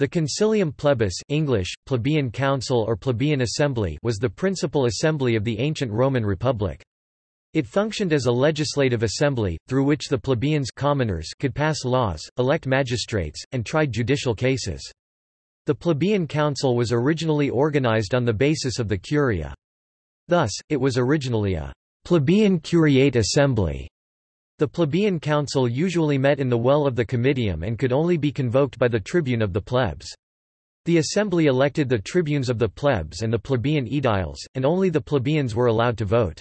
The Concilium Plebis English, Plebeian Council or Plebeian Assembly was the principal assembly of the ancient Roman Republic. It functioned as a legislative assembly, through which the plebeians commoners could pass laws, elect magistrates, and try judicial cases. The plebeian council was originally organized on the basis of the curia. Thus, it was originally a plebeian curiate assembly. The plebeian council usually met in the well of the comitium and could only be convoked by the tribune of the plebs. The assembly elected the tribunes of the plebs and the plebeian aediles, and only the plebeians were allowed to vote.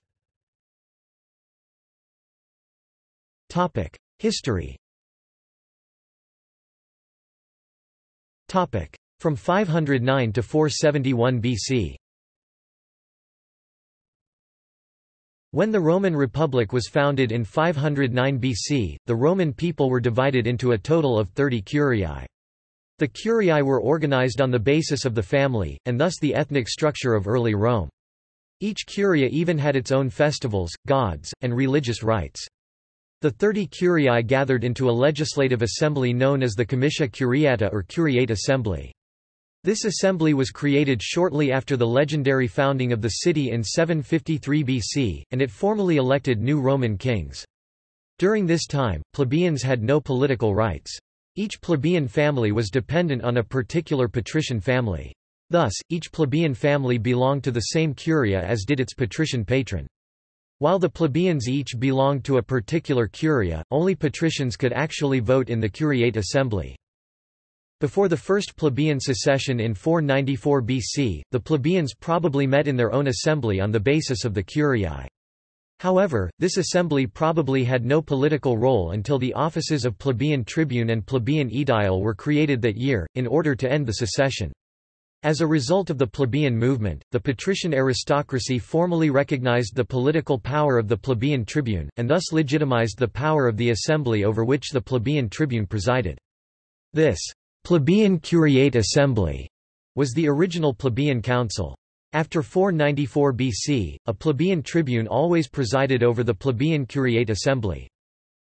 History From 509 to 471 BC When the Roman Republic was founded in 509 BC, the Roman people were divided into a total of 30 curiae. The curiae were organized on the basis of the family, and thus the ethnic structure of early Rome. Each curia even had its own festivals, gods, and religious rites. The thirty curiae gathered into a legislative assembly known as the Comitia Curiata or Curiate Assembly. This assembly was created shortly after the legendary founding of the city in 753 BC, and it formally elected new Roman kings. During this time, plebeians had no political rights. Each plebeian family was dependent on a particular patrician family. Thus, each plebeian family belonged to the same curia as did its patrician patron. While the plebeians each belonged to a particular curia, only patricians could actually vote in the curiate assembly. Before the first plebeian secession in 494 BC, the plebeians probably met in their own assembly on the basis of the curiae. However, this assembly probably had no political role until the offices of plebeian tribune and plebeian aedile were created that year, in order to end the secession. As a result of the plebeian movement, the patrician aristocracy formally recognized the political power of the plebeian tribune, and thus legitimized the power of the assembly over which the plebeian tribune presided. This plebeian curiate assembly was the original plebeian council. After 494 BC, a plebeian tribune always presided over the plebeian curiate assembly.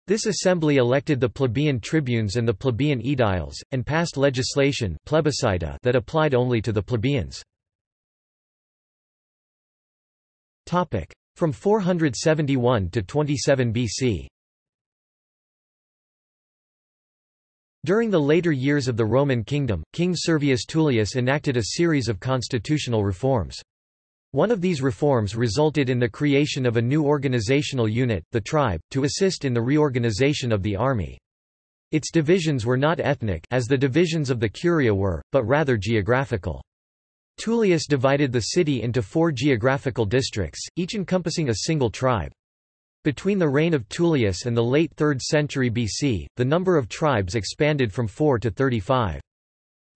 This assembly elected the plebeian tribunes and the plebeian aediles, and passed legislation that applied only to the plebeians. From 471 to 27 BC During the later years of the Roman kingdom, King Servius Tullius enacted a series of constitutional reforms. One of these reforms resulted in the creation of a new organizational unit, the tribe, to assist in the reorganization of the army. Its divisions were not ethnic as the divisions of the curia were, but rather geographical. Tullius divided the city into four geographical districts, each encompassing a single tribe. Between the reign of Tullius and the late 3rd century BC, the number of tribes expanded from 4 to 35.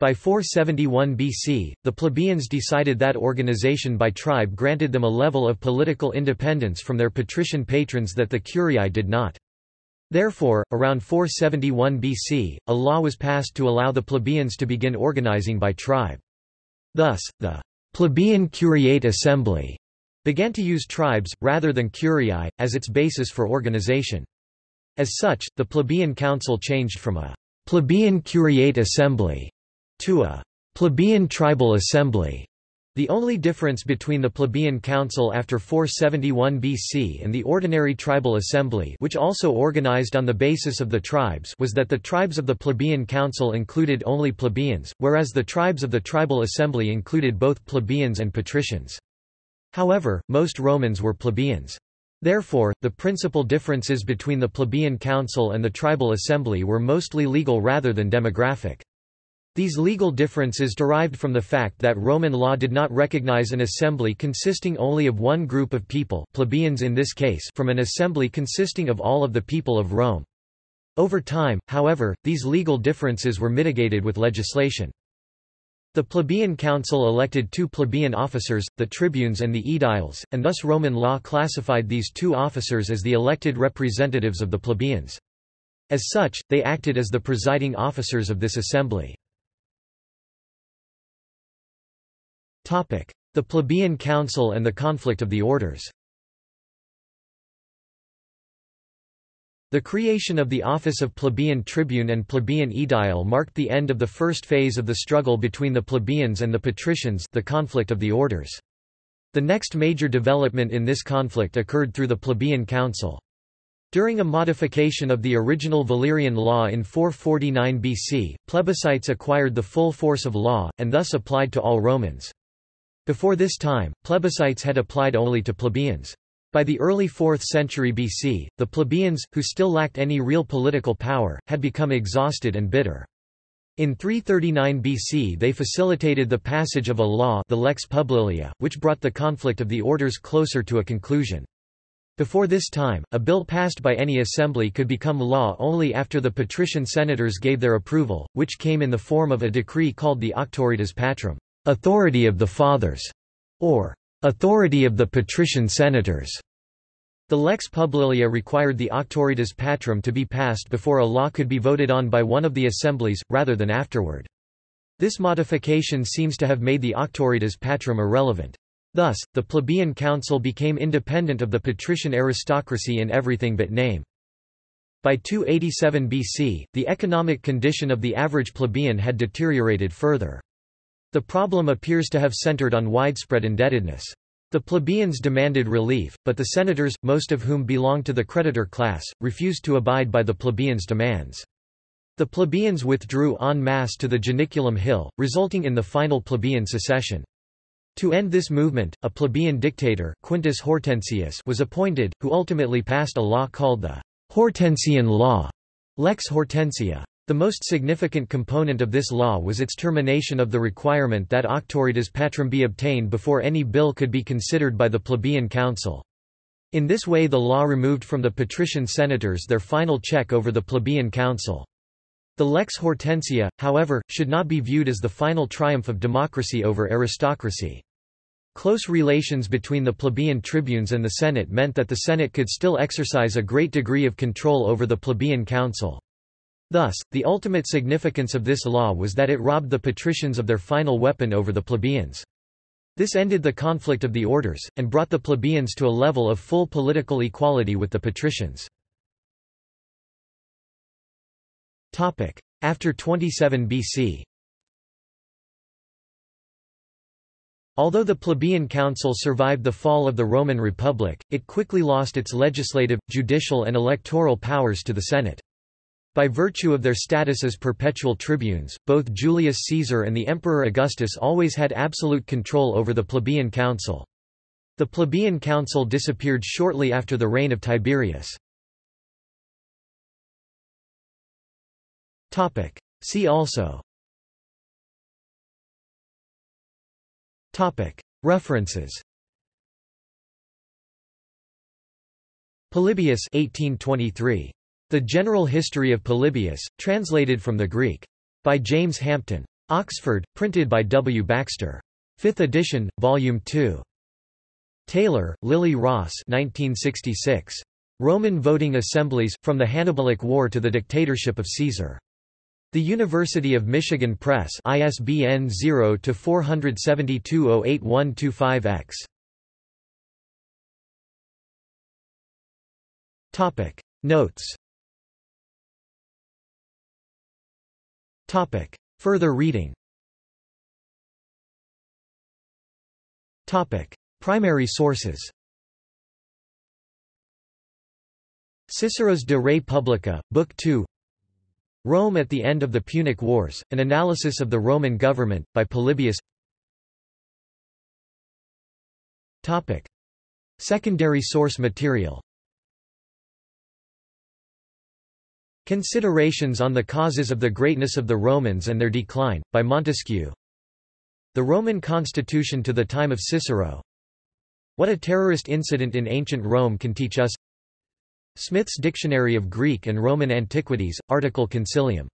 By 471 BC, the plebeians decided that organization by tribe granted them a level of political independence from their patrician patrons that the curiae did not. Therefore, around 471 BC, a law was passed to allow the plebeians to begin organizing by tribe. Thus, the plebeian curiate assembly began to use tribes, rather than curiae, as its basis for organization. As such, the plebeian council changed from a plebeian curiate assembly to a plebeian tribal assembly. The only difference between the plebeian council after 471 BC and the ordinary tribal assembly which also organized on the basis of the tribes was that the tribes of the plebeian council included only plebeians, whereas the tribes of the tribal assembly included both plebeians and patricians. However, most Romans were plebeians. Therefore, the principal differences between the plebeian council and the tribal assembly were mostly legal rather than demographic. These legal differences derived from the fact that Roman law did not recognize an assembly consisting only of one group of people plebeians in this case from an assembly consisting of all of the people of Rome. Over time, however, these legal differences were mitigated with legislation. The plebeian council elected two plebeian officers, the tribunes and the aediles, and thus Roman law classified these two officers as the elected representatives of the plebeians. As such, they acted as the presiding officers of this assembly. The plebeian council and the conflict of the orders The creation of the office of plebeian tribune and plebeian aedile marked the end of the first phase of the struggle between the plebeians and the patricians the conflict of the orders. The next major development in this conflict occurred through the plebeian council. During a modification of the original Valerian law in 449 BC, plebiscites acquired the full force of law, and thus applied to all Romans. Before this time, plebiscites had applied only to plebeians. By the early 4th century BC, the plebeians, who still lacked any real political power, had become exhausted and bitter. In 339 BC they facilitated the passage of a law the Lex Publilia, which brought the conflict of the orders closer to a conclusion. Before this time, a bill passed by any assembly could become law only after the patrician senators gave their approval, which came in the form of a decree called the Auctoritas Patrum, authority of the fathers, or authority of the patrician senators. The lex publilia required the auctoritas patrum to be passed before a law could be voted on by one of the assemblies, rather than afterward. This modification seems to have made the auctoritas patrum irrelevant. Thus, the plebeian council became independent of the patrician aristocracy in everything but name. By 287 BC, the economic condition of the average plebeian had deteriorated further. The problem appears to have centered on widespread indebtedness. The plebeians demanded relief, but the senators, most of whom belonged to the creditor class, refused to abide by the plebeians' demands. The plebeians withdrew en masse to the Janiculum Hill, resulting in the final plebeian secession. To end this movement, a plebeian dictator Quintus Hortensius was appointed, who ultimately passed a law called the Hortensian Law, Lex Hortensia. The most significant component of this law was its termination of the requirement that auctoritas patrum be obtained before any bill could be considered by the plebeian council. In this way the law removed from the patrician senators their final check over the plebeian council. The lex hortensia, however, should not be viewed as the final triumph of democracy over aristocracy. Close relations between the plebeian tribunes and the Senate meant that the Senate could still exercise a great degree of control over the plebeian council. Thus, the ultimate significance of this law was that it robbed the patricians of their final weapon over the plebeians. This ended the conflict of the orders, and brought the plebeians to a level of full political equality with the patricians. After 27 BC Although the plebeian council survived the fall of the Roman Republic, it quickly lost its legislative, judicial and electoral powers to the Senate. By virtue of their status as perpetual tribunes, both Julius Caesar and the Emperor Augustus always had absolute control over the plebeian council. The plebeian council disappeared shortly after the reign of Tiberius. See also. References. Polybius 1823 the General History of Polybius, translated from the Greek. By James Hampton. Oxford, printed by W. Baxter. 5th edition, Volume 2. Taylor, Lily Ross 1966. Roman Voting Assemblies, From the Hannibalic War to the Dictatorship of Caesar. The University of Michigan Press ISBN 0-472-08125-X. Notes Topic. Further reading Topic. Primary sources Cicero's De Re Publica, Book 2 Rome at the End of the Punic Wars, An Analysis of the Roman Government, by Polybius Topic. Secondary source material Considerations on the Causes of the Greatness of the Romans and Their Decline, by Montesquieu. The Roman Constitution to the Time of Cicero. What a Terrorist Incident in Ancient Rome Can Teach Us. Smith's Dictionary of Greek and Roman Antiquities, article Concilium